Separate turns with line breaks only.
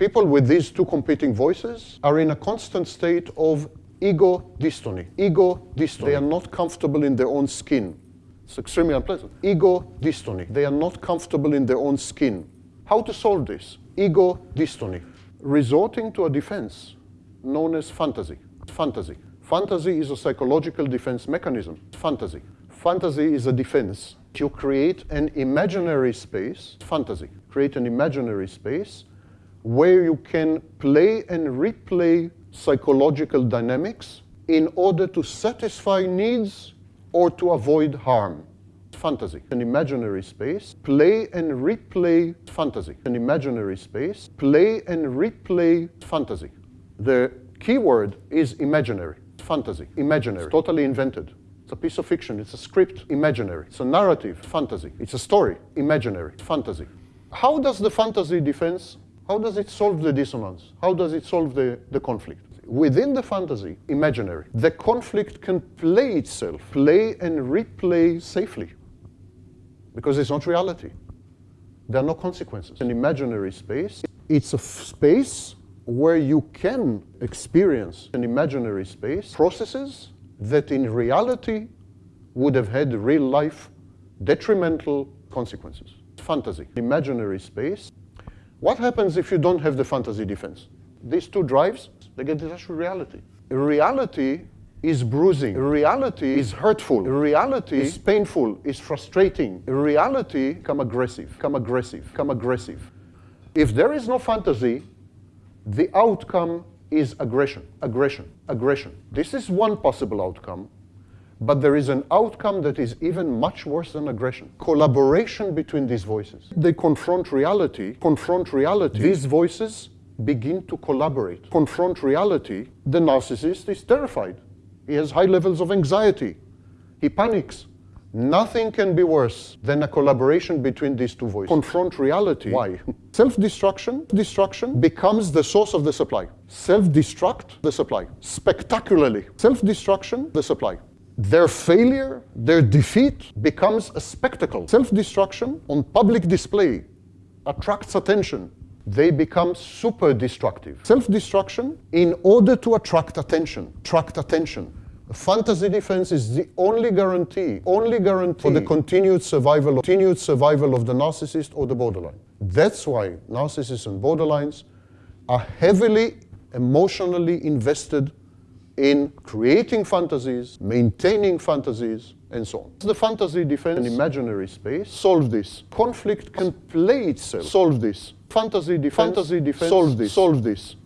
People with these two competing voices are in a constant state of ego dystony. Ego dystony. They are not comfortable in their own skin. It's extremely unpleasant. Ego dystony. They are not comfortable in their own skin. How to solve this? Ego dystony. Resorting to a defense known as fantasy. Fantasy. Fantasy is a psychological defense mechanism. Fantasy. Fantasy is a defense. You create an imaginary space, fantasy. Create an imaginary space where you can play and replay psychological dynamics in order to satisfy needs or to avoid harm. Fantasy, an imaginary space, play and replay fantasy, an imaginary space, play and replay fantasy. The keyword is imaginary, fantasy, imaginary, it's totally invented. It's a piece of fiction, it's a script, imaginary. It's a narrative, fantasy. It's a story, imaginary, fantasy. How does the fantasy defense how does it solve the dissonance? How does it solve the, the conflict? Within the fantasy, imaginary, the conflict can play itself, play and replay safely, because it's not reality. There are no consequences. An imaginary space, it's a space where you can experience an imaginary space, processes that in reality would have had real life detrimental consequences. Fantasy, imaginary space, what happens if you don't have the fantasy defense? These two drives, they get detached from reality. Reality is bruising. Reality is hurtful. Reality is painful, is frustrating. Reality come aggressive, come aggressive, come aggressive. If there is no fantasy, the outcome is aggression, aggression, aggression. This is one possible outcome. But there is an outcome that is even much worse than aggression. Collaboration between these voices. They confront reality, confront reality. These voices begin to collaborate. Confront reality. The narcissist is terrified. He has high levels of anxiety. He panics. Nothing can be worse than a collaboration between these two voices. Confront reality. Why? Self-destruction destruction becomes the source of the supply. Self-destruct the supply. Spectacularly. Self-destruction the supply. Their failure, their defeat becomes a spectacle. Self-destruction on public display attracts attention. They become super destructive. Self-destruction in order to attract attention, attract attention. Fantasy defense is the only guarantee, only guarantee for the continued survival, continued survival of the narcissist or the borderline. That's why narcissists and borderlines are heavily emotionally invested in creating fantasies, maintaining fantasies, and so on. The fantasy defense an imaginary space. Solve this. Conflict can play itself. Solve this. Fantasy defense. Fantasy defense. Solve this. Solve this.